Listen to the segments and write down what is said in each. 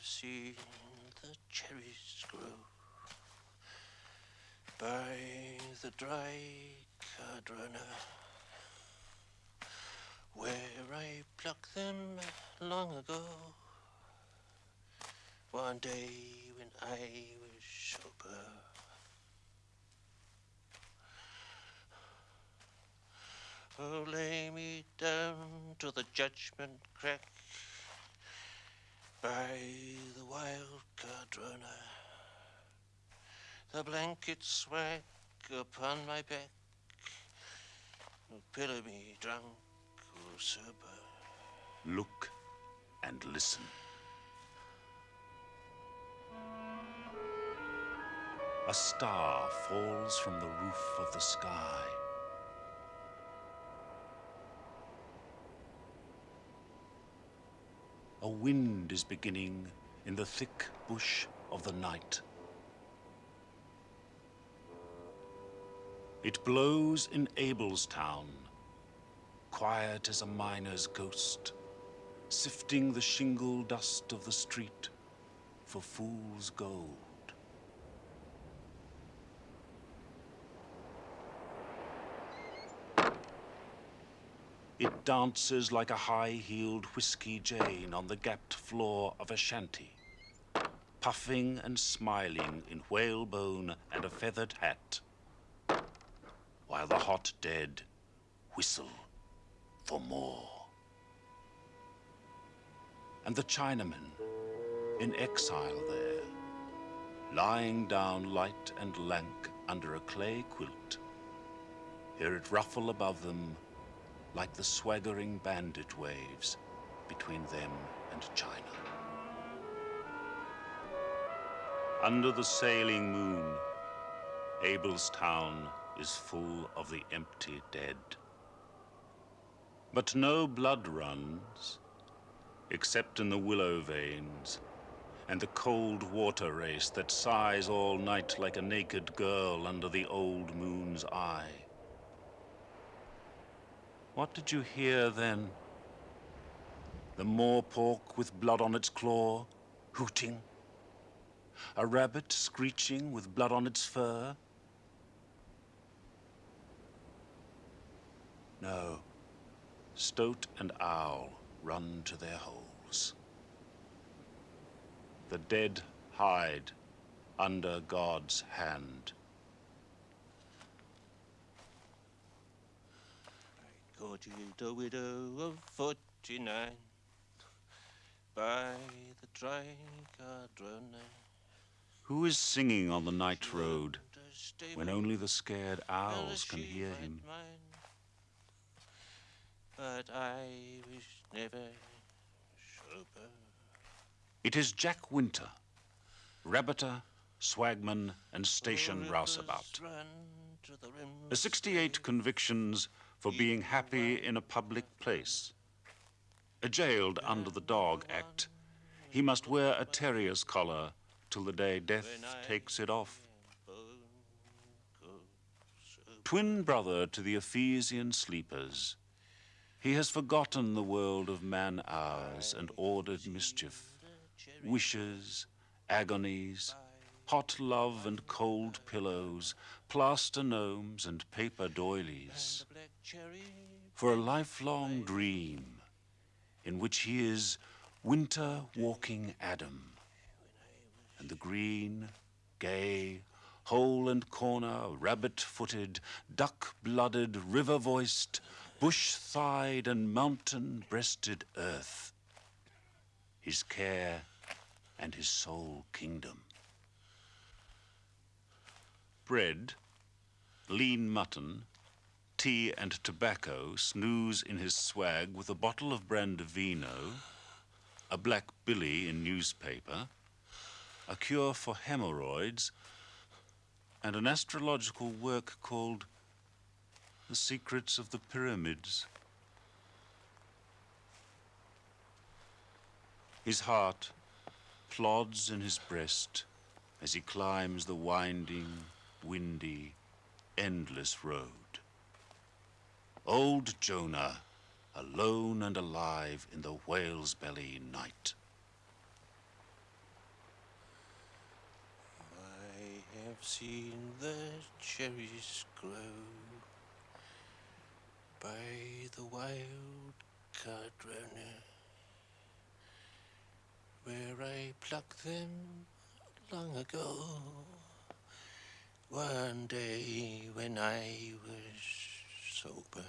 I've seen the cherries grow by the dry Cardrona, where I plucked them long ago. One day when I was sober. Oh, lay me down to the judgment crack by the wild Cardrona. The blanket swag upon my back, will pillow me drunk or sober. Look and listen. A star falls from the roof of the sky. A wind is beginning in the thick bush of the night. It blows in Abelstown, quiet as a miner's ghost, sifting the shingle dust of the street for fool's gold. It dances like a high-heeled whiskey Jane on the gapped floor of a shanty, puffing and smiling in whalebone and a feathered hat, while the hot dead whistle for more. And the Chinamen, in exile there, lying down light and lank under a clay quilt, hear it ruffle above them like the swaggering bandit waves between them and China. Under the sailing moon, Abelstown is full of the empty dead. But no blood runs, except in the willow veins and the cold water race that sighs all night like a naked girl under the old moon's eye. What did you hear then? The morepork with blood on its claw, hooting? A rabbit screeching with blood on its fur? No. Stoat and owl run to their holes. The dead hide under God's hand. You the widow of forty-nine by the Cardrona. Who is singing on the night road when only the scared owls can hear him? But I was never sober. It is Jack Winter, rabbiter, swagman, and station rouseabout. The 68 convictions for being happy in a public place. A jailed under the Dog Act, he must wear a terrier's collar till the day death takes it off. Twin brother to the Ephesian sleepers, he has forgotten the world of man hours and ordered mischief, wishes, agonies, hot love and cold pillows, plaster gnomes and paper doilies, for a lifelong dream in which he is winter walking Adam, and the green, gay, hole and corner, rabbit-footed, duck-blooded, river-voiced, bush-thighed and mountain-breasted earth, his care and his soul kingdom. Bread, lean mutton, tea and tobacco snooze in his swag with a bottle of Brandivino, a black billy in newspaper, a cure for hemorrhoids, and an astrological work called The Secrets of the Pyramids. His heart plods in his breast as he climbs the winding, windy, endless road. Old Jonah, alone and alive in the whale's belly night. I have seen the cherries grow by the wild card runner, where I plucked them long ago. One day when I was sober.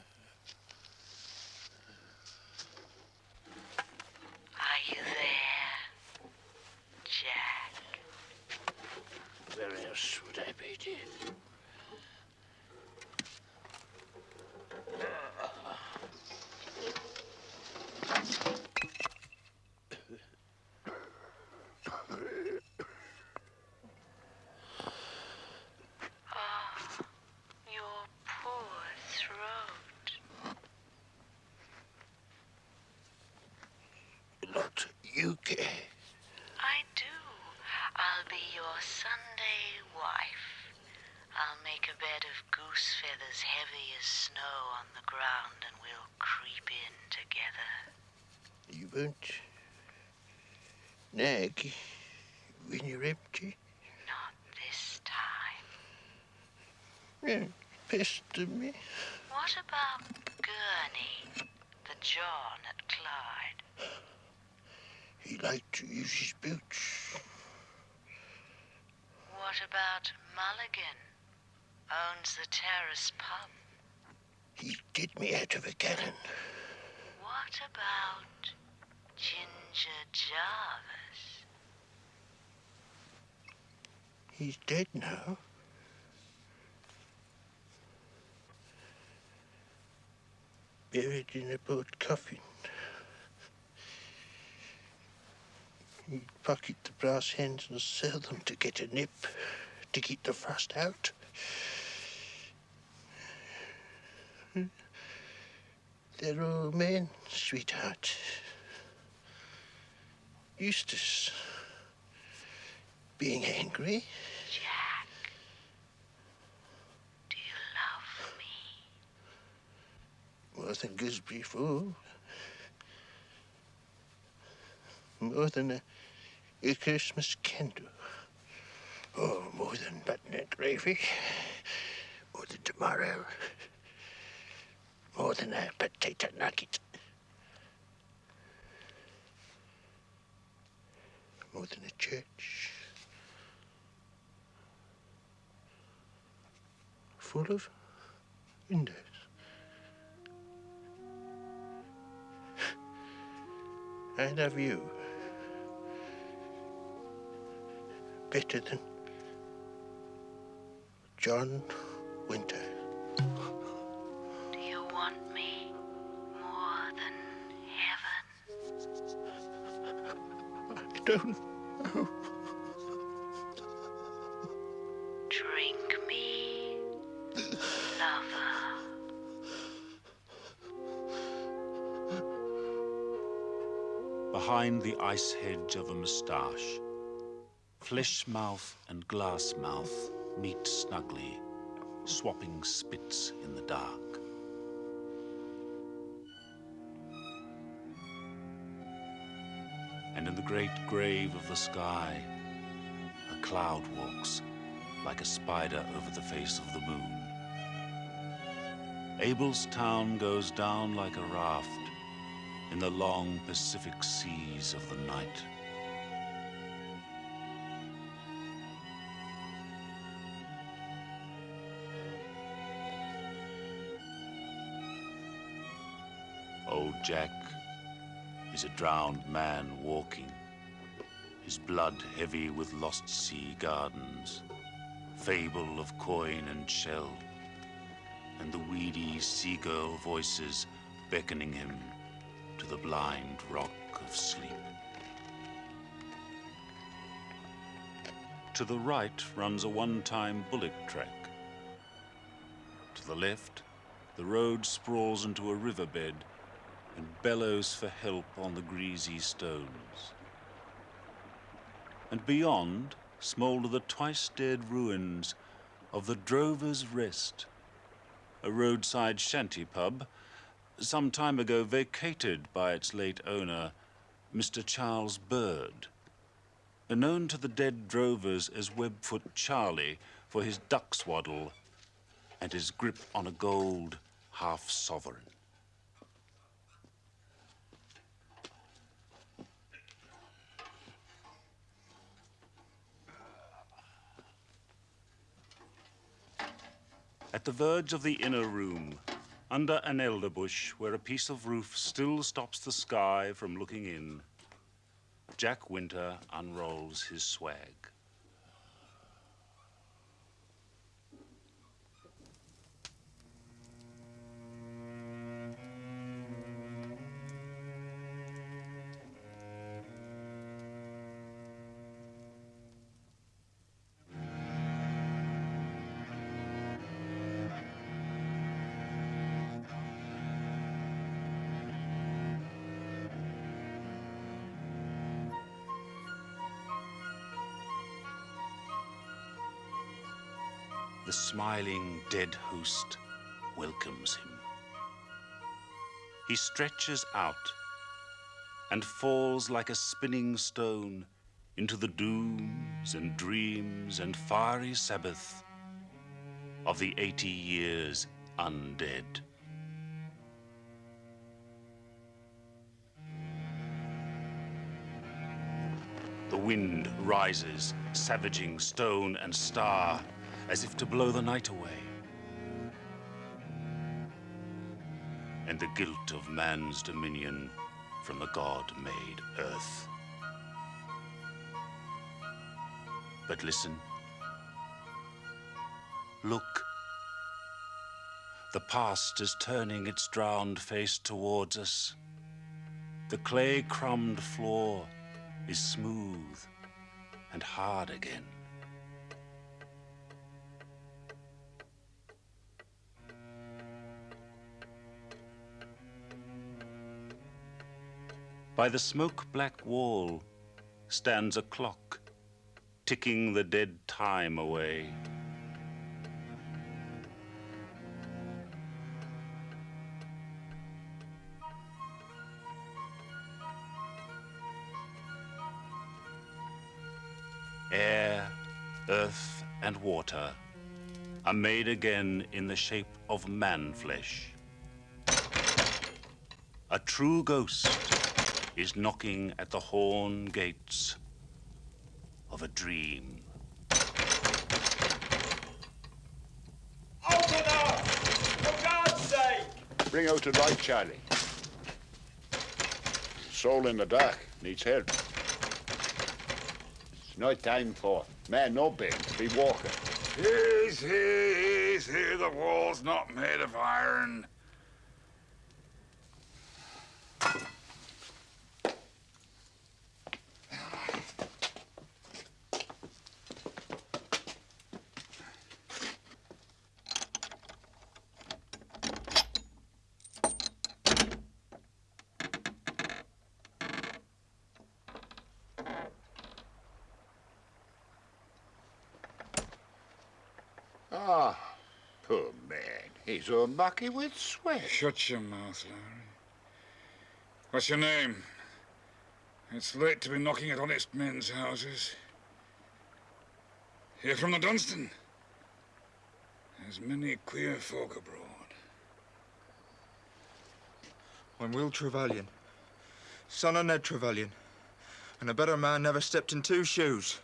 Are you there, Jack? Where else would I be, dear? Oh, your poor throat. Not you care. I do. I'll be your Sunday wife. I'll make a bed of goose feathers heavy as snow on the ground and we'll creep in together. You won't nag when you're empty. Not this time. Yeah, pester me. What about Gurney, the John at Clyde? He liked to use his boots. What about Mulligan? Owns the Terrace pub. He did me out of a gallon. What about Ginger Jarvis? He's dead now. Buried in a boat coffin. He'd pocket the brass hens and sell them to get a nip, to keep the frost out. They're old men, sweetheart. Eustace. Being angry. Jack, do you love me? More than Gooseberry Fool. More than a, a Christmas candle. Oh, more than button and gravy. More than tomorrow. More than a potato nugget. More than a church. Full of windows. I love you. Better than John Winter. Do you want me more than heaven? I don't Behind the ice hedge of a moustache, flesh mouth and glass mouth meet snugly, swapping spits in the dark. And in the great grave of the sky, a cloud walks like a spider over the face of the moon. Abel's town goes down like a raft in the long Pacific seas of the night. Old Jack is a drowned man walking, his blood heavy with lost sea gardens, fable of coin and shell, and the weedy seagull voices beckoning him to the blind rock of sleep. To the right runs a one-time bullock track. To the left, the road sprawls into a riverbed and bellows for help on the greasy stones. And beyond smoulder the twice-dead ruins of the Drover's Rest, a roadside shanty pub some time ago vacated by its late owner, Mr. Charles Bird. Known to the dead drovers as Webfoot Charlie for his duck swaddle and his grip on a gold half sovereign. At the verge of the inner room, under an elder bush where a piece of roof still stops the sky from looking in, Jack Winter unrolls his swag. Smiling dead host welcomes him. He stretches out and falls like a spinning stone into the dooms and dreams and fiery Sabbath of the 80 years undead. The wind rises, savaging stone and star, as if to blow the night away. And the guilt of man's dominion from the God-made earth. But listen. Look. The past is turning its drowned face towards us. The clay-crumbed floor is smooth and hard again. By the smoke-black wall stands a clock, ticking the dead time away. Air, earth, and water are made again in the shape of man-flesh. A true ghost is knocking at the horn gates of a dream. Open up! For God's sake! Bring out the light, Charlie. Soul in the dark needs help. It's no time for man no bed. Be walking. Easy, easy. The wall's not made of iron. Ah, poor man. He's all mucky with sweat. Shut your mouth, Larry. What's your name? It's late to be knocking at honest men's houses. Here from the Dunstan. There's many queer folk abroad. I'm Will Trevelyan, son of Ned Trevelyan, and a better man never stepped in two shoes.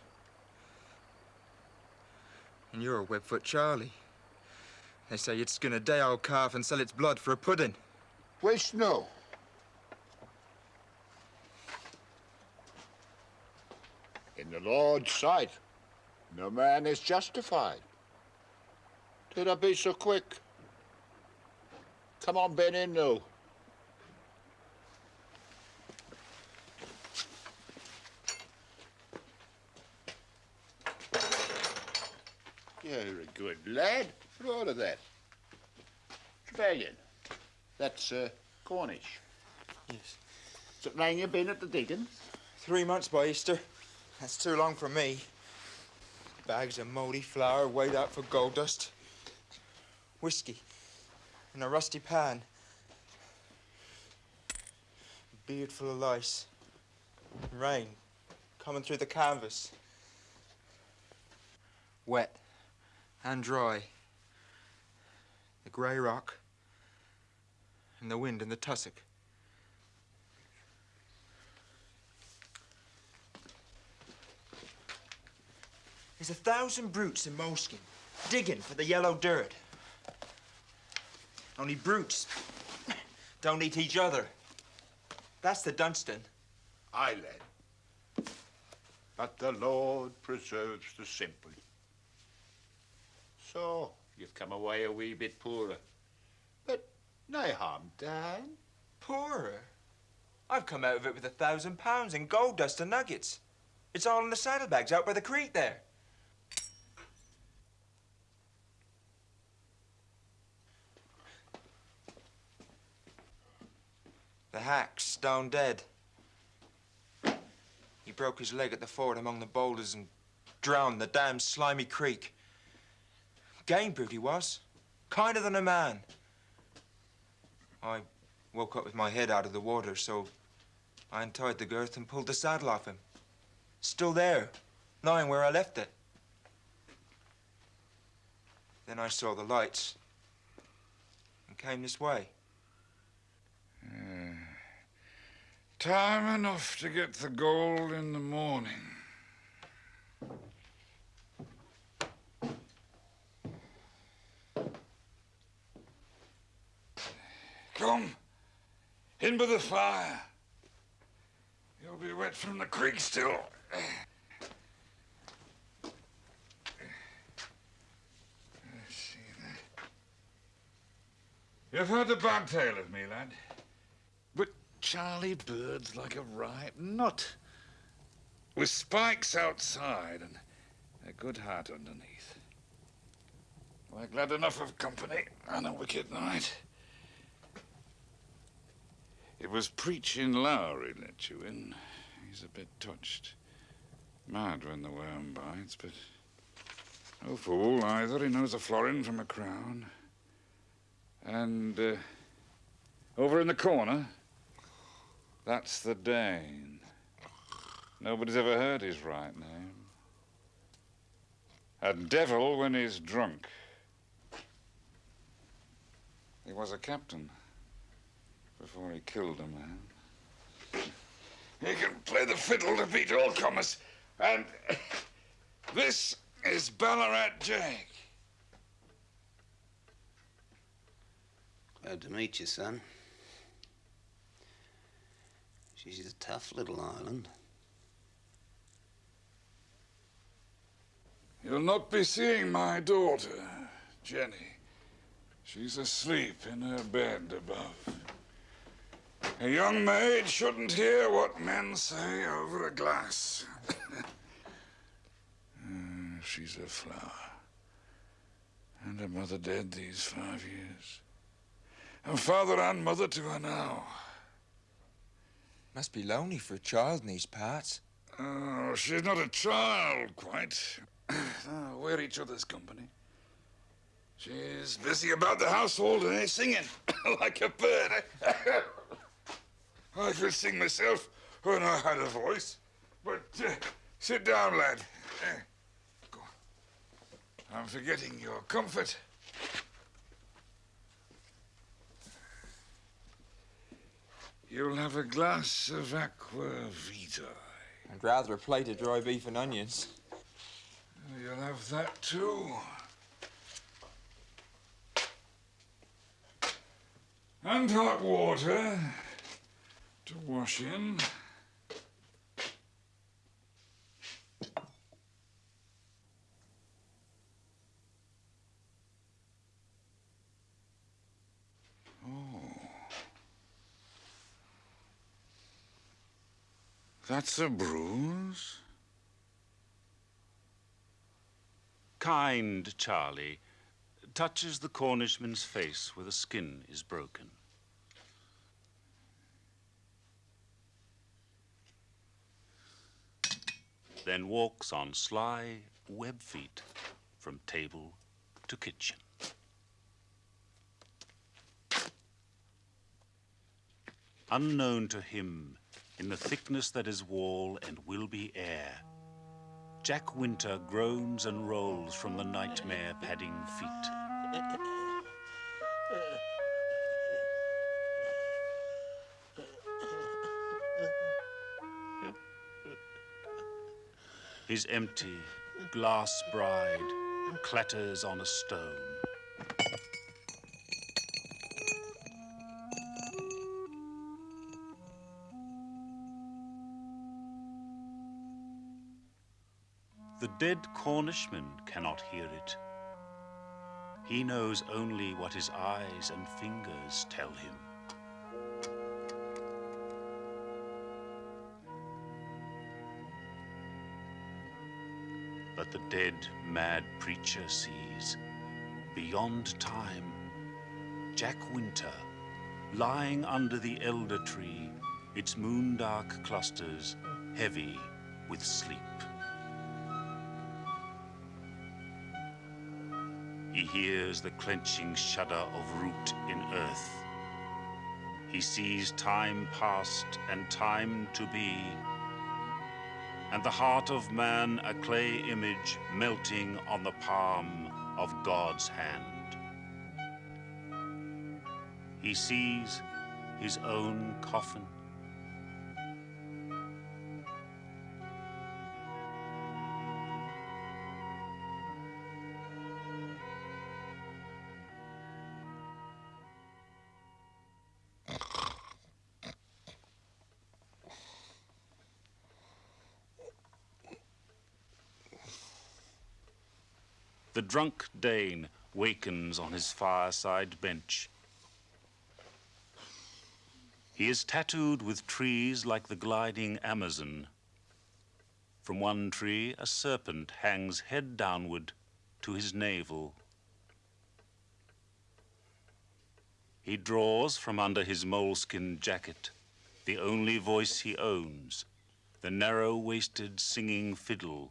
And you're a Webfoot Charlie. They say you'd skin a day-old calf and sell its blood for a pudding. Where's no? In the Lord's sight, no man is justified. Did I be so quick? Come on, Ben in now. You're a good lad for all of that. Trevelyan. That's uh, Cornish. Yes. So long you been at the diggings? Three months by Easter. That's too long for me. Bags of mouldy flour weighed out for gold dust. Whiskey in a rusty pan. Beard full of lice. Rain coming through the canvas. Wet. and dry. Grey rock and the wind and the tussock. There's a thousand brutes in moleskin digging for the yellow dirt. Only brutes don't eat each other. That's the Dunstan. I led. But the Lord preserves the simple. So, you've come away a wee bit poorer. But no harm done. Poorer? I've come out of it with a thousand pounds in gold dust and nuggets. It's all in the saddlebags out by the creek there. The hack's stone dead. He broke his leg at the ford among the boulders and drowned in the damn slimy creek. Game brute he was. Kinder than a man. I woke up with my head out of the water, so I untied the girth and pulled the saddle off him. Still there, lying where I left it. Then I saw the lights and came this way. Hmm. Time enough to get the gold in the morning. Come, in by the fire. You'll be wet from the creek still. I see there. You've heard the bad tale of me, lad. But Charlie Bird's like a ripe nut. With spikes outside and a good heart underneath. We're glad enough of company on a wicked night. It was preaching Lowry let you in. He's a bit touched. Mad when the worm bites, but no fool either. He knows a florin from a crown. And uh, over in the corner, that's the Dane. Nobody's ever heard his right name. A devil when he's drunk. He was a captain before he killed a man. He can play the fiddle to beat all comers. And this is Ballarat Jake. Glad to meet you, son. She's a tough little island. You'll not be seeing my daughter, Jenny. She's asleep in her bed above. A young maid shouldn't hear what men say over a glass. Uh, She's a flower. And her mother dead these five years. And father and mother to her now. Must be lonely for a child in these parts. Oh, she's not a child, quite. Ah, we're each other's company. She's busy about the household and is singing like a bird. I could sing myself when I had a voice. But uh, sit down, lad. Eh, go on. I'm forgetting your comfort. You'll have a glass of aqua vitae. I'd rather a plate of dry beef and onions. You'll have that too. And hot water to wash in. Oh. That's a bruise? Kind Charlie touches the Cornishman's face where the skin is broken. Then walks on sly web feet from table to kitchen. Unknown to him, in the thickness that is wall and will be air, Jack Winter groans and rolls from the nightmare padding feet. His empty glass bride clatters on a stone. The dead Cornishman cannot hear it. He knows only what his eyes and fingers tell him. But the dead, mad preacher sees, beyond time, Jack Winter, lying under the elder tree, its moon-dark clusters heavy with sleep. He hears the clenching shudder of root in earth. He sees time past and time to be, and the heart of man a clay image melting on the palm of God's hand. He sees his own coffin. The drunk Dane wakens on his fireside bench. He is tattooed with trees like the gliding Amazon. From one tree, a serpent hangs head downward to his navel. He draws from under his moleskin jacket the only voice he owns, the narrow waisted singing fiddle.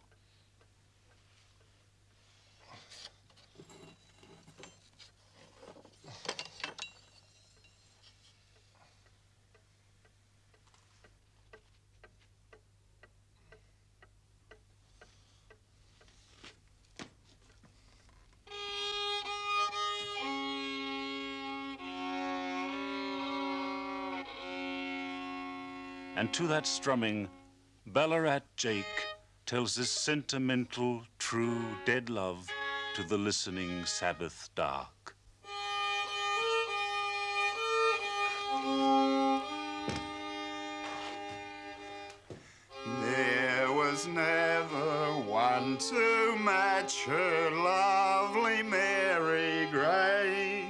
To that strumming, Ballarat Jake tells his sentimental, true, dead love to the listening Sabbath dark. There was never one to match her lovely Mary Gray.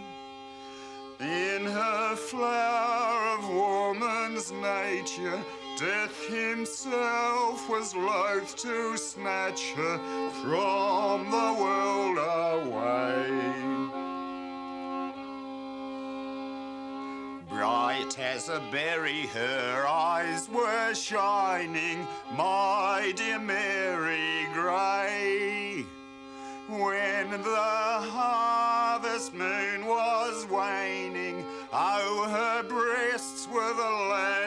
In her flower of woman's nature, death himself was loath to snatch her from the world away. Bright as a berry, her eyes were shining, my dear Mary Gray. When the harvest moon was waning, oh, her breasts were the land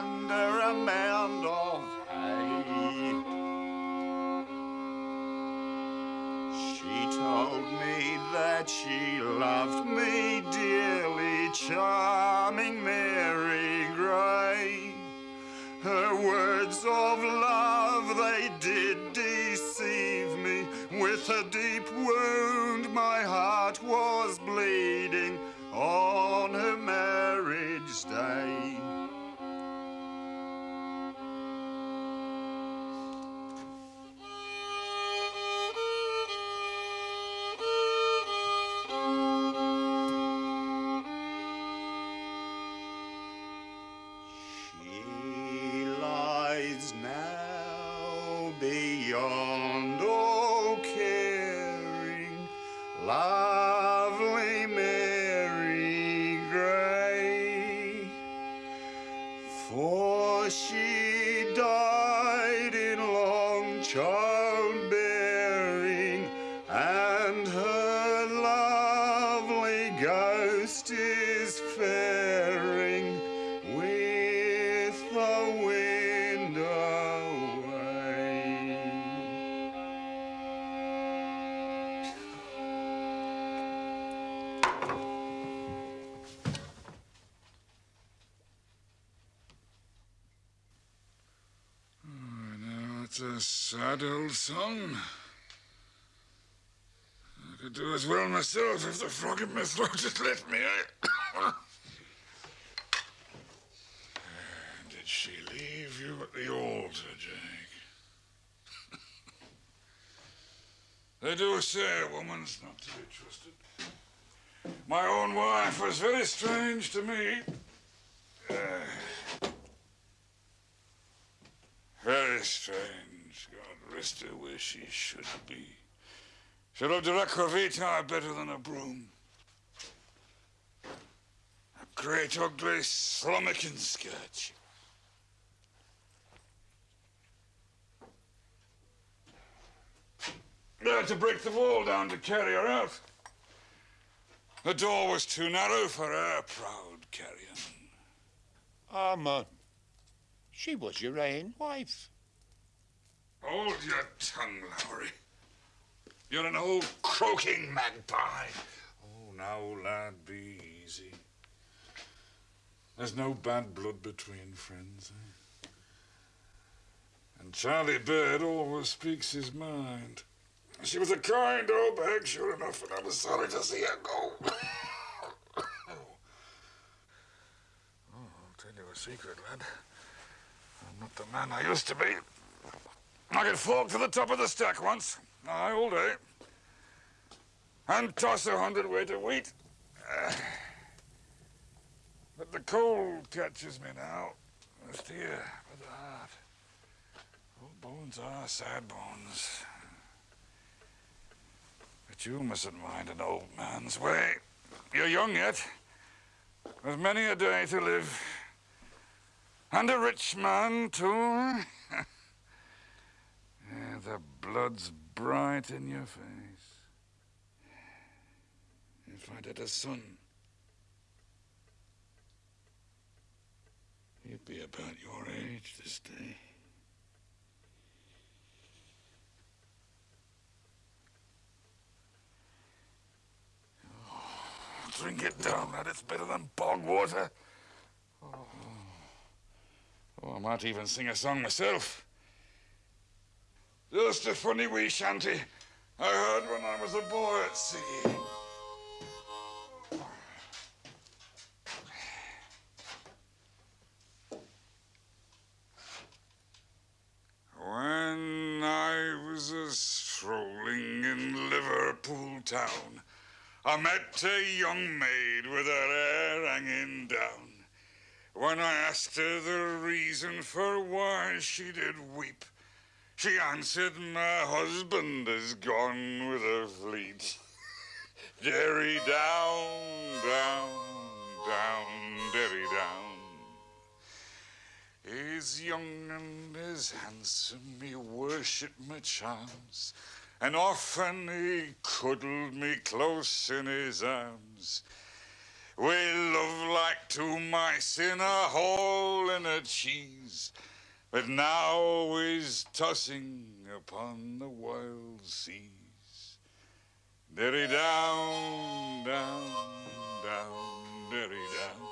under a mound of hay. She told me that she loved me dearly, charming Mary Gray. Her words of love, they did deceive me. With a deep wound, my heart was bleeding That's a sad old song. I could do as well myself if the frog in my throat had let me. eh? Did she leave you at the altar, Jake? they do say a woman's not to be trusted. My own wife was very strange to me. Uh, very strange. God rest her where she should be. She loved a Rakhovita better than a broom. A great ugly slummoking skirt. I had to break the wall down to carry her out. The door was too narrow for her proud carrion. Ah, man. She was your ain wife. Hold your tongue, Lowry. You're an old croaking magpie. Oh, now, lad, be easy. There's no bad blood between friends, eh? And Charlie Bird always speaks his mind. She was a kind old bag, sure enough, and I was sorry to see her go. oh, I'll tell you a secret, lad. Not the man I used to be. I could fork to the top of the stack once, aye, all day, and toss a hundredweight of wheat. But the cold catches me now, just here, with the heart. Old bones are sad bones. But you mustn't mind an old man's way. You're young yet. There's many a day to live. And a rich man, too. yeah, the blood's bright in your face. If I'd had a son, he'd be about your age this day. Oh, drink it down, lad. It's better than bog water. Oh. I might even sing a song myself. Just a funny wee shanty I heard when I was a boy at sea. When I was a strolling in Liverpool town, I met a young maid with her hair hanging down. When I asked her the reason for why she did weep, she answered, My husband is gone with a fleet. Derry down, down, down, derry down. He's young and he's handsome, he worshipped my charms. And often he cuddled me close in his arms. We loved like two mice in a hole in a cheese, but now he's tossing upon the wild seas. Derry down, down, down, derry down.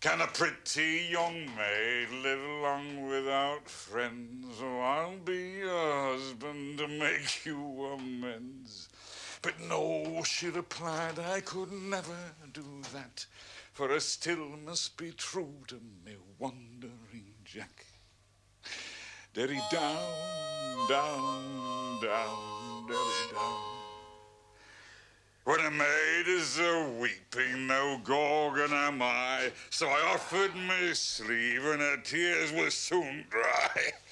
Can a pretty young maid live long without friends? Oh, I'll be your husband to make you amends. But no, she replied, I could never do that, for I still must be true to me wandering Jack. Derry down, down, down, derry down. When a maid is a weeping, no gorgon am I. So I offered me sleeve, and her tears were soon dry.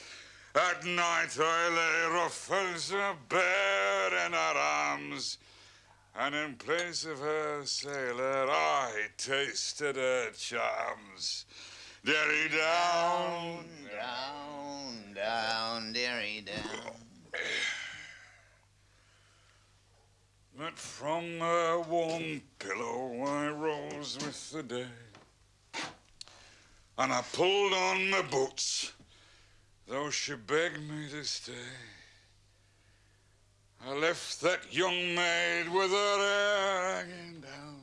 At night I lay rough as a in her arms, and in place of her sailor I tasted her charms. Derry down, Down, down, derry down. But from her warm pillow I rose with the day. And I pulled on my boots, though she begged me to stay. I left that young maid with her hair hanging down.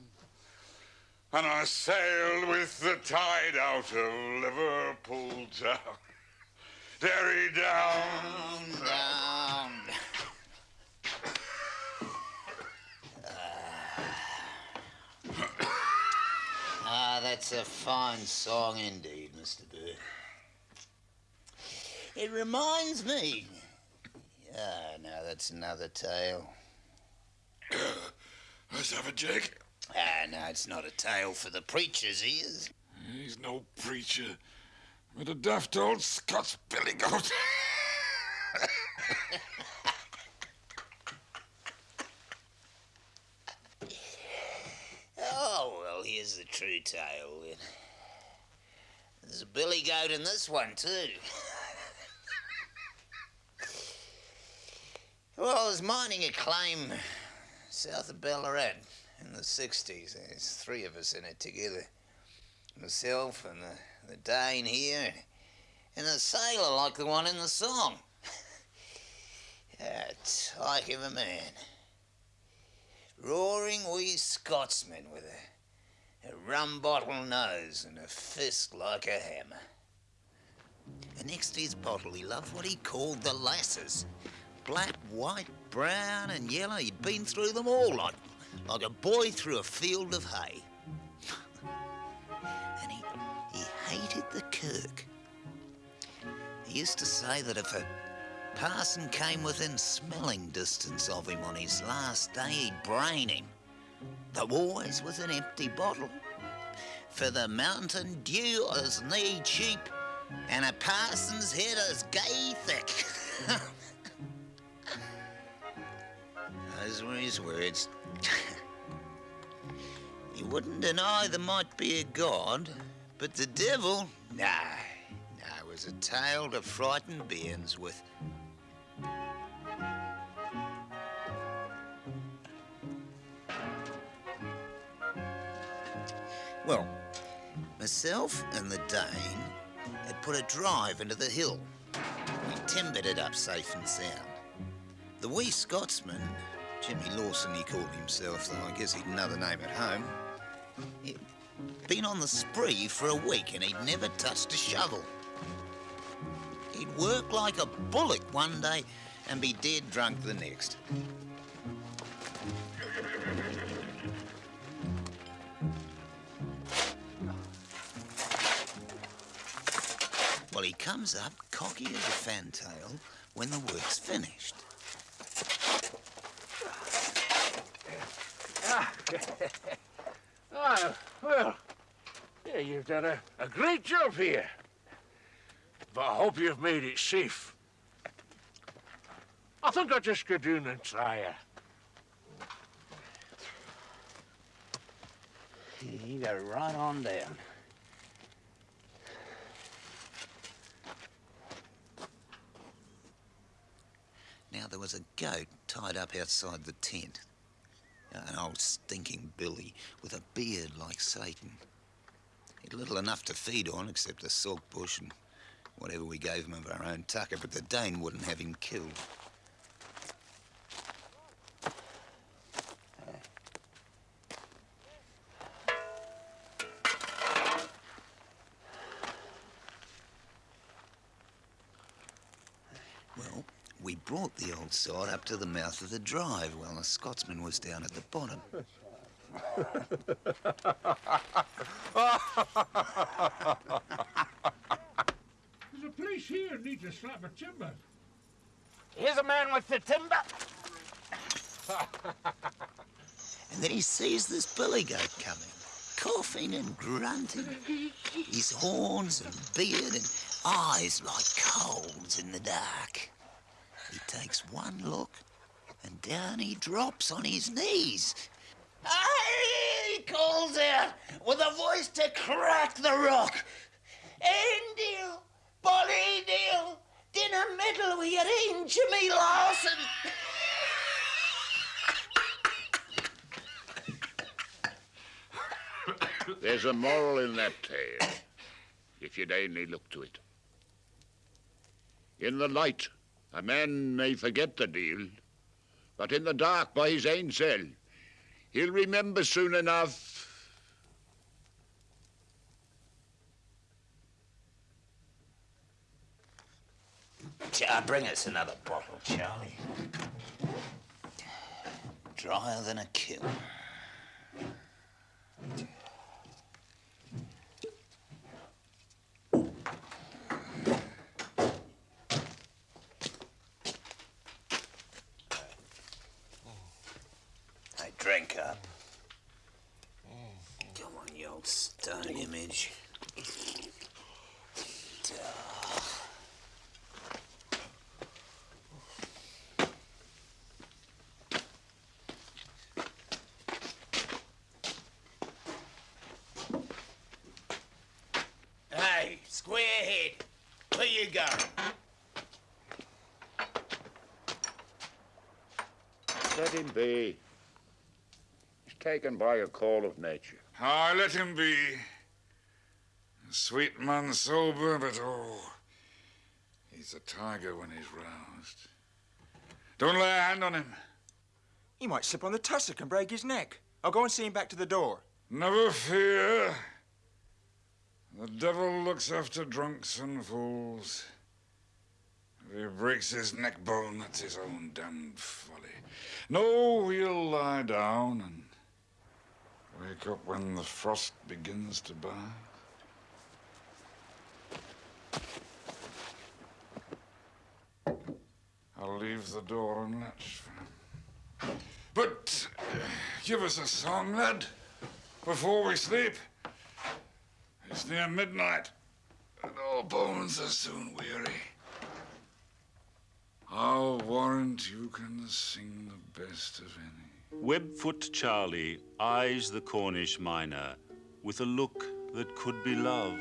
And I sailed with the tide out of Liverpool town. Derry down. Down, down. Ah, that's a fine song indeed, Mr. Burke. It reminds me. Ah, no, that's another tale. Let's have a Jake. Ah, no, it's not a tale for the preacher's ears. He's no preacher, but a daft old Scots billy goat. Oh, well, here's the true tale then. There's a billy goat in this one, too. Well, I was mining a claim south of Ballarat in the 60s. There's three of us in it together myself and the, the Dane here, and a sailor like the one in the song. a tyke of a man roaring wee Scotsman with a, a rum bottle nose and a fist like a hammer. And next to his bottle, he loved what he called the lasses. Black, white, brown, and yellow. He'd been through them all like, like a boy through a field of hay. and he, he hated the Kirk. He used to say that if a Parson came within smelling distance of him on his last day, he'd brain him. Though always with an empty bottle. For the mountain dew is knee cheap, and a parson's head is gay thick. Those were his words. he wouldn't deny there might be a God, but the devil, nah, it was a tale to frighten bairns with. Well, myself and the Dane had put a drive into the hill. We timbered it up safe and sound. The wee Scotsman, Jimmy Lawson he called himself, though I guess he'd another name at home, he'd been on the spree for a week and he'd never touched a shovel. He'd work like a bullock one day and be dead drunk the next. Well, he comes up cocky as a fantail when the work's finished. Ah, well, yeah, you've done a, a great job here. But I hope you've made it safe. I think I'll just go down and try her. You go right on down. Now, there was a goat tied up outside the tent. An old stinking billy with a beard like Satan. He'd little enough to feed on except the salt bush and whatever we gave him of our own tucker, but the Dane wouldn't have him killed. Well, we brought the old sod up to the mouth of the drive while the Scotsman was down at the bottom. There's a place here needs a slab of timber. Here's a man with the timber. And then he sees this billy goat coming, coughing and grunting. His horns and beard and eyes like coals in the dark. He takes one look and down he drops on his knees. Aye, he calls out with a voice to crack the rock. Endil, Bolly Deal, dinner medal your own Jimmy Lawson. There's a moral in that tale, if you'd only look to it. In the light, a man may forget the deal, but in the dark by his own cell, he'll remember soon enough. Uh, bring us another bottle, Charlie. Drier than a kiln. Hey, drink up. Come on, old image. Hey, square head. Where you going? Let him be. He's taken by a call of nature. Aye, let him be. A sweet man sober, but oh, he's a tiger when he's roused. Don't lay a hand on him. He might slip on the tussock and break his neck. I'll go and see him back to the door. Never fear. The devil looks after drunks and fools. If he breaks his neck bone, that's his own damned folly. No, we'll lie down and wake up when the frost begins to bite. I'll leave the door unlatched for him. But uh, give us a song, lad, before we sleep. It's near midnight, and all bones are soon weary. I'll warrant you can sing the best of any. Webfoot Charlie eyes the Cornish miner with a look that could be love.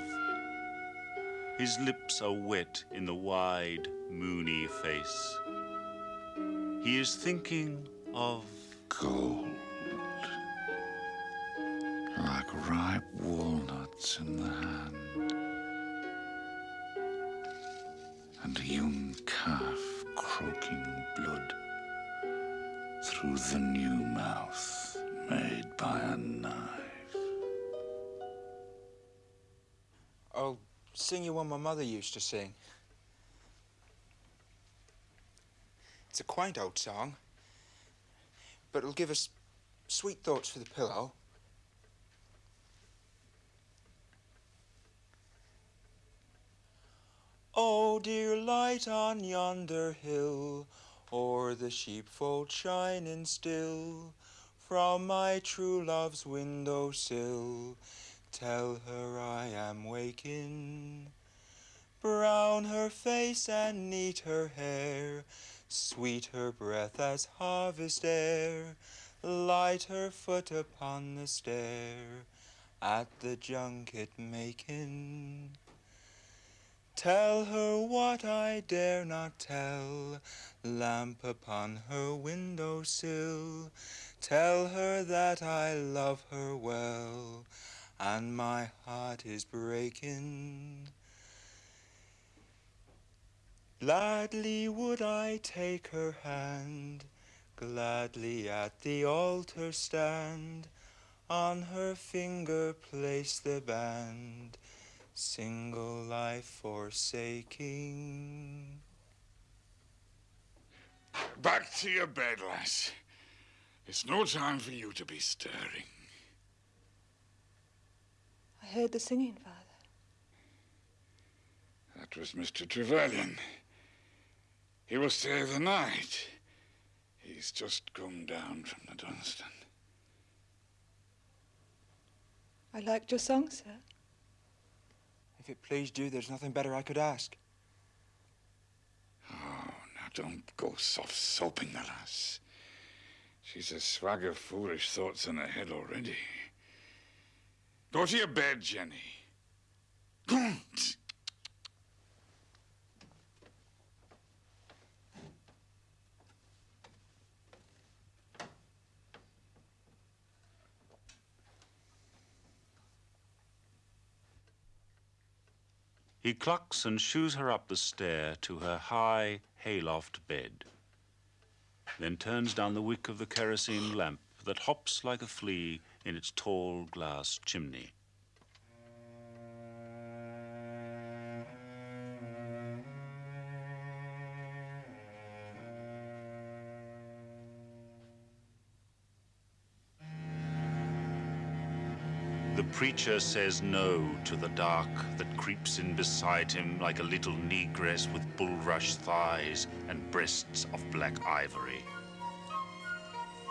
His lips are wet in the wide, moony face. He is thinking of Gold. Like ripe walnuts in the hand. And a young calf croaking blood through the new mouth made by a knife. I'll sing you one my mother used to sing. It's a quaint old song, but it'll give us sweet thoughts for the pillow. Oh, dear light on yonder hill, o'er the sheepfold shining still, from my true love's window sill, tell her I am waking. Brown her face and neat her hair, sweet her breath as harvest air, light her foot upon the stair, at the junket making. Tell her what I dare not tell, lamp upon her window sill. Tell her that I love her well, and my heart is breaking. Gladly would I take her hand, gladly at the altar stand, on her finger place the band, single life forsaking. Back to your bed, lass. It's no time for you to be stirring. I heard the singing, Father. That was Mr. Trevelyan. He will stay the night. He's just come down from the Dunstan. I liked your song, sir. It pleased you, there's nothing better I could ask. Oh, now don't go soft soaping the lass. She's a swag of foolish thoughts in her head already. Go to your bed, Jenny. Go He clucks and shoos her up the stair to her high hayloft bed, then turns down the wick of the kerosene lamp that hops like a flea in its tall glass chimney. Preacher says no to the dark that creeps in beside him like a little negress with bulrush thighs and breasts of black ivory.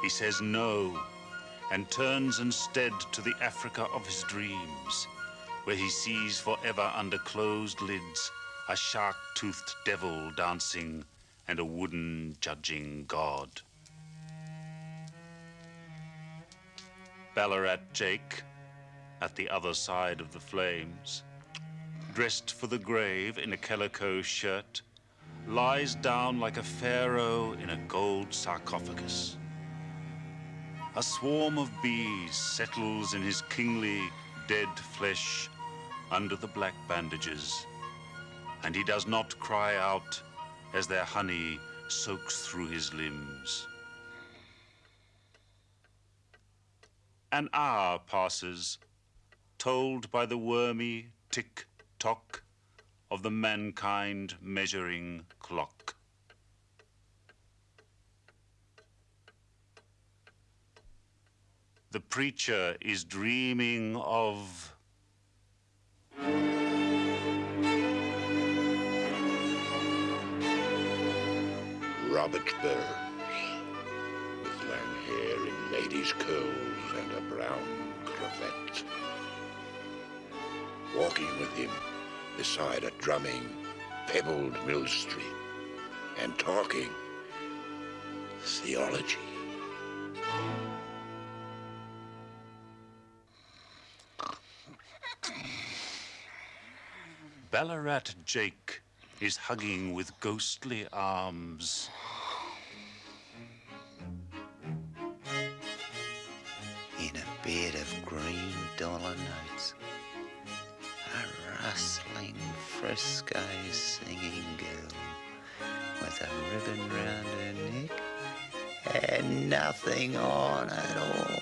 He says no and turns instead to the Africa of his dreams, where he sees forever under closed lids a shark-toothed devil dancing and a wooden judging god. Ballarat Jake, at the other side of the flames, dressed for the grave in a calico shirt, lies down like a pharaoh in a gold sarcophagus. A swarm of bees settles in his kingly, dead flesh under the black bandages, and he does not cry out as their honey soaks through his limbs. An hour passes, told by the wormy tick-tock of the mankind measuring clock. The preacher is dreaming of Robert Burns, with long hair in ladies' curls and a brown cravat. Walking with him beside a drumming, pebbled mill stream, and talking theology. Ballarat Jake is hugging with ghostly arms. in a bed of green dollar notes. A rustling fresco singing girl with a ribbon round her neck and nothing on at all.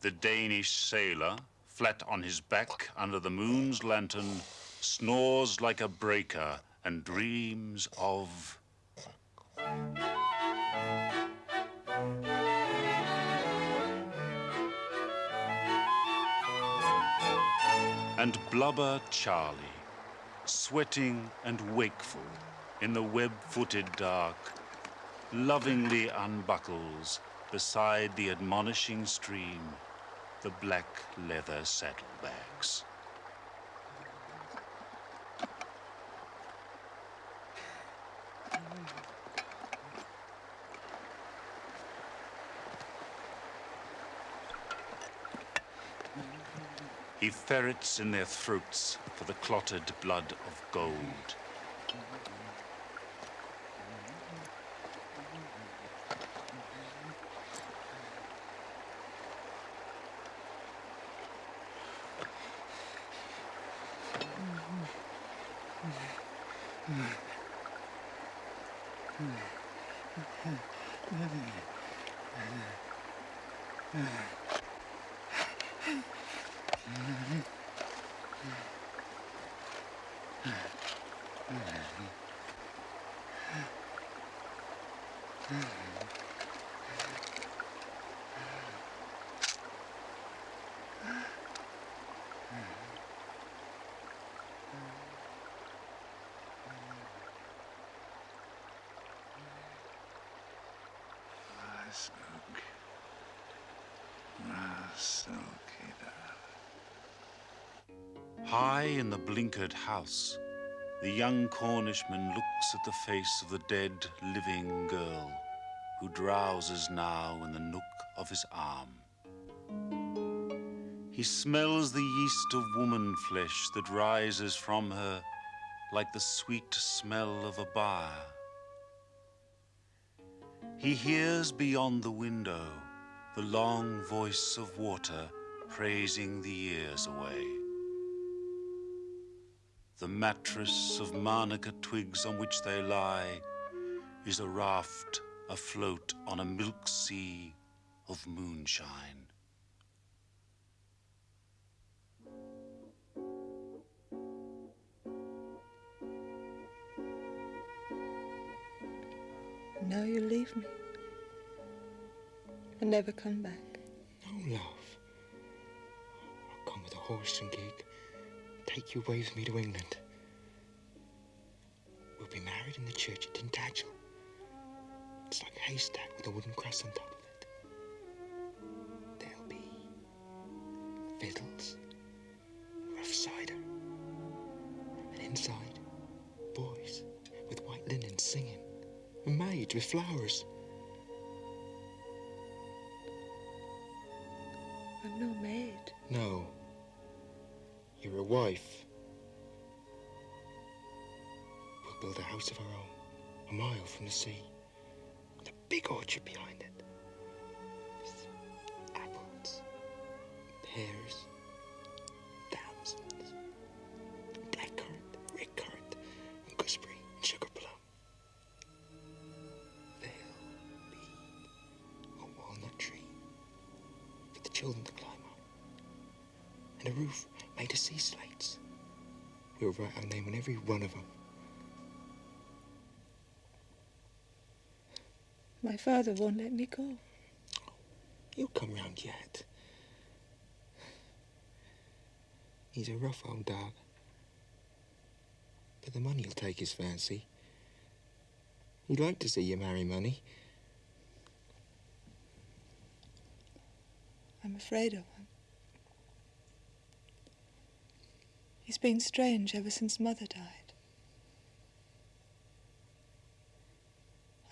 The Danish sailor, flat on his back under the moon's lantern, snores like a breaker and dreams of. And Blubber Charlie, sweating and wakeful in the web-footed dark, lovingly unbuckles beside the admonishing stream the black leather saddlebags. He ferrets in their throats for the clotted blood of gold. High in the blinkered house, the young Cornishman looks at the face of the dead, living girl who drowses now in the nook of his arm. He smells the yeast of woman flesh that rises from her like the sweet smell of a byre. He hears beyond the window the long voice of water praising the years away. The mattress of manuka twigs on which they lie is a raft afloat on a milk sea of moonshine. Now you leave me and never come back. No, love. I'll come with a horse and gig take you away with me to England. We'll be married in the church at Tintagel. It's like a haystack with a wooden cross on top of it. There'll be fiddles, rough cider, and inside, boys with white linen singing, and maids with flowers. A roof made of sea slates. We'll write our name on every one of them. My father won't let me go. He'll come round yet. He's a rough old dog. But the money'll take his fancy. He'd like to see you marry money. I'm afraid of him. He's been strange ever since Mother died.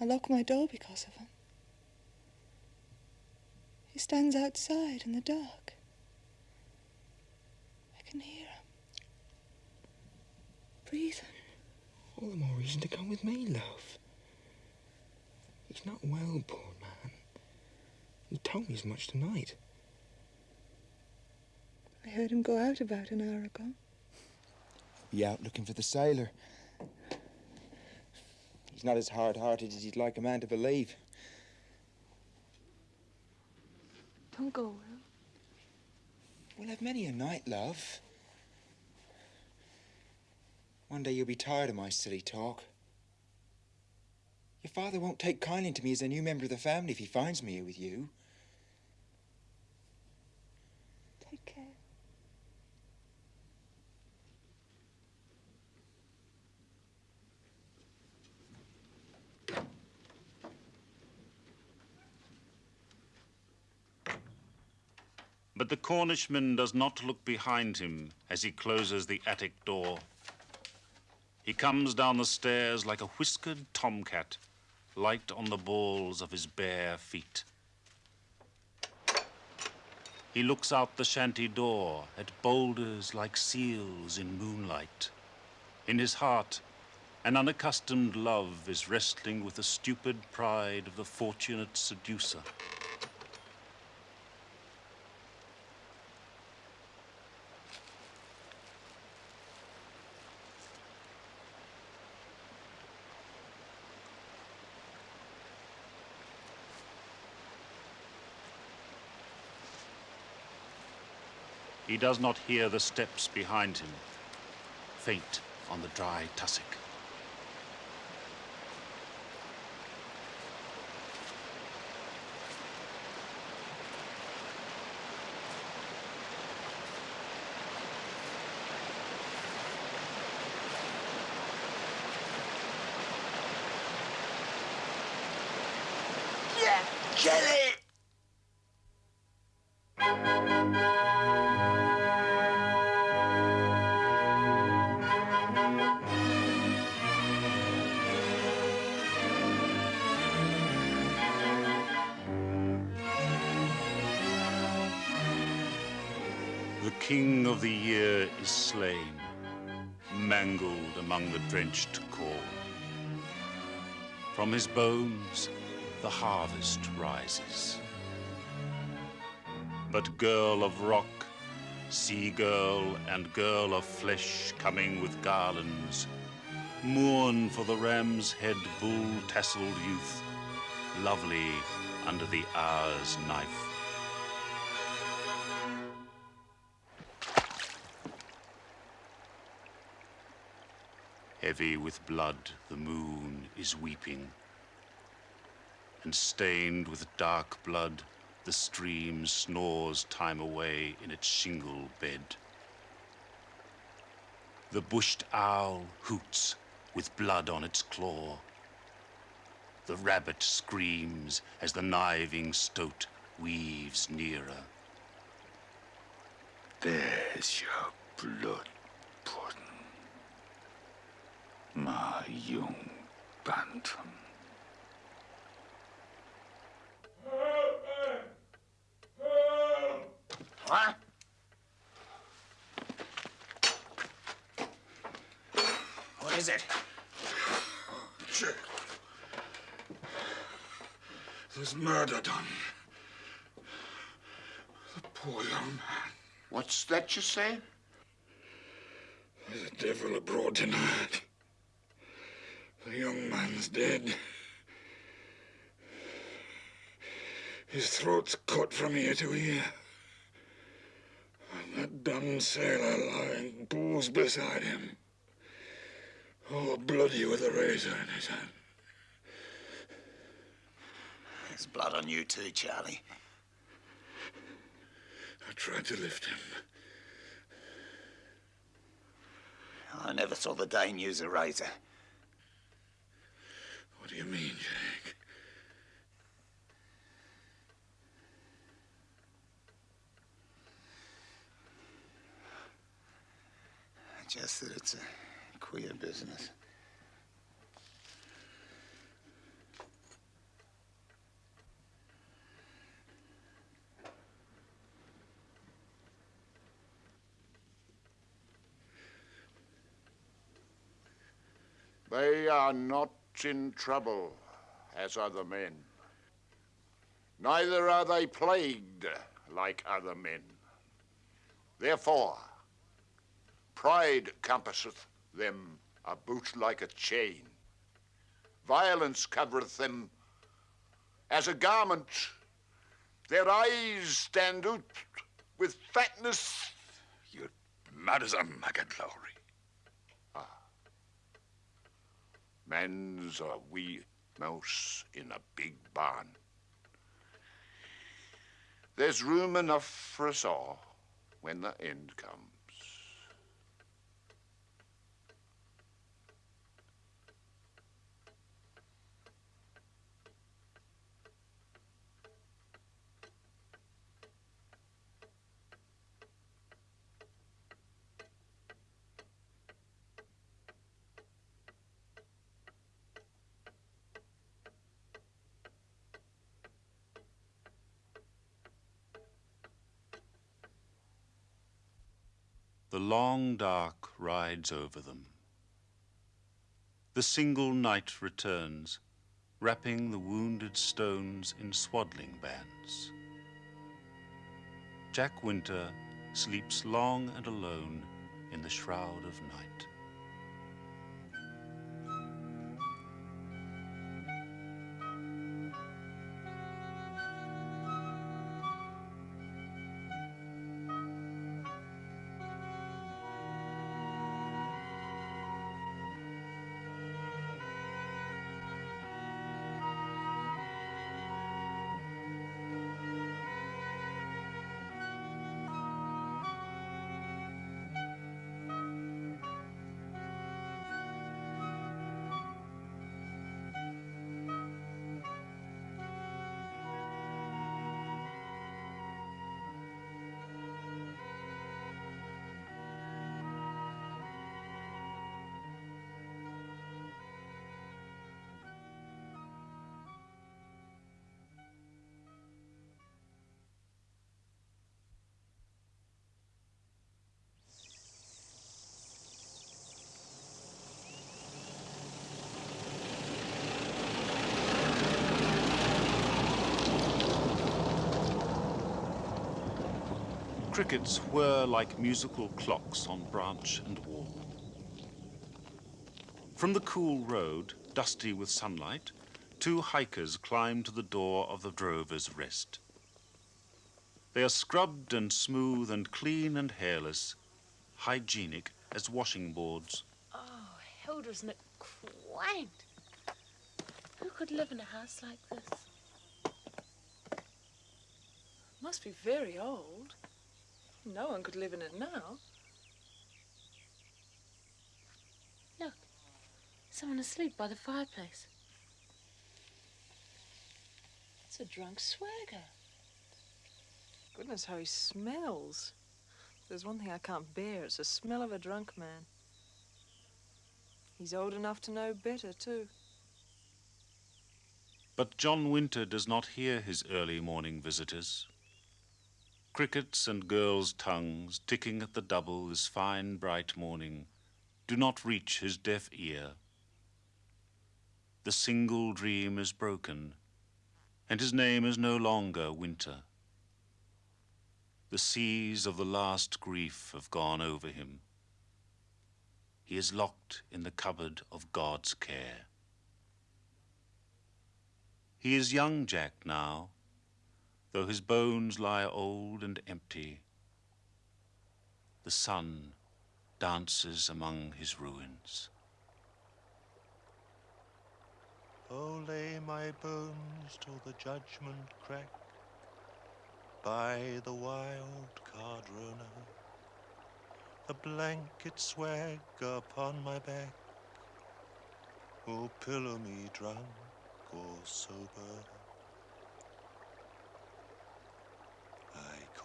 I lock my door because of him. He stands outside in the dark. I can hear him. Breathing. All the more reason to come with me, love. He's not well, poor man. He told me as much tonight. I heard him go out about an hour ago. Be out looking for the sailor. He's not as hard-hearted as you'd like a man to believe. Don't go, Will. We'll have many a night, love. One day you'll be tired of my silly talk. Your father won't take kindly to me as a new member of the family if he finds me here with you. Take care. But the Cornishman does not look behind him as he closes the attic door. He comes down the stairs like a whiskered tomcat, light on the balls of his bare feet. He looks out the shanty door at boulders like seals in moonlight. In his heart, an unaccustomed love is wrestling with the stupid pride of the fortunate seducer. He does not hear the steps behind him, faint on the dry tussock. Get! Of the year is slain, mangled among the drenched corn. From his bones, the harvest rises. But girl of rock, sea girl, and girl of flesh coming with garlands, mourn for the ram's head bull tasseled youth, lovely under the hour's knife. Heavy with blood, the moon is weeping. and stained with dark blood, the stream snores time away in its shingle bed. The bushed owl hoots with blood on its claw. The rabbit screams as the kniving stoat weaves nearer. There's your blood pudding, my young bantam. What? What is it? Jack. There's murder done. The poor young man. What's that you say? There's a devil abroad tonight. The young man's dead. His throat's cut from ear to ear. And that damned sailor lying booze beside him. All bloody with a razor in his hand. There's blood on you too, Charlie. I tried to lift him. I never saw the Dane use a razor. What do you mean, Jack? Just that it's a queer business. They are not in trouble as other men. Neither are they plagued like other men. Therefore, pride compasseth them about like a chain. Violence covereth them as a garment. Their eyes stand out with fatness. You're mad as a maggot, Lowry. Man's a wee mouse in a big barn. There's room enough for us all when the end comes. The long dark rides over them. The single night returns, wrapping the wounded stones in swaddling bands. Jack Winter sleeps long and alone in the shroud of night. Crickets whir like musical clocks on branch and wall. From the cool road, dusty with sunlight, two hikers climb to the door of the Drover's Rest. They are scrubbed and smooth and clean and hairless, hygienic as washing boards. Oh, Hilda, isn't it quaint? Who could live in a house like this? Must be very old. No one could live in it now. Look, someone asleep by the fireplace. It's a drunk swagger. Goodness, how he smells. If There's one thing I can't bear. It's the smell of a drunk man. He's old enough to know better, too. But John Winter does not hear his early morning visitors. Crickets and girls' tongues ticking at the double this fine, bright morning do not reach his deaf ear. The single dream is broken, and his name is no longer Winter. The seas of the last grief have gone over him. He is locked in the cupboard of God's care. He is young Jack now, though his bones lie old and empty. The sun dances among his ruins. Oh, lay my bones till the judgment crack by the wild cardrona. The blanket swag upon my back will pillow me drunk or sober.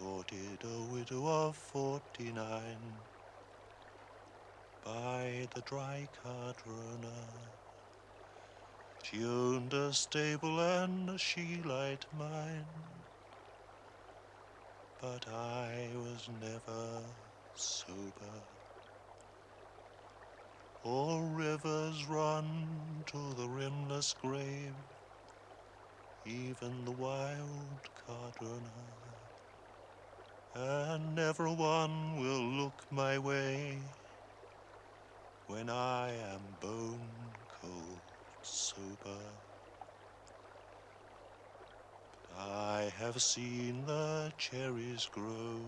A widow of forty-nine by the dry cardrona. She owned a stable and a she-light mine, but I was never sober. All rivers run to the rimless grave, even the wild cardrona, and never one will look my way when I am bone cold sober. I have seen the cherries grow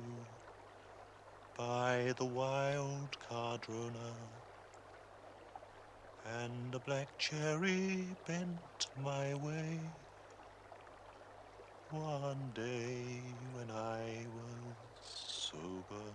by the wild cardrona, and a black cherry bent my way one day when I was sober.